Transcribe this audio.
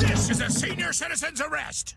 This is a senior citizen's arrest.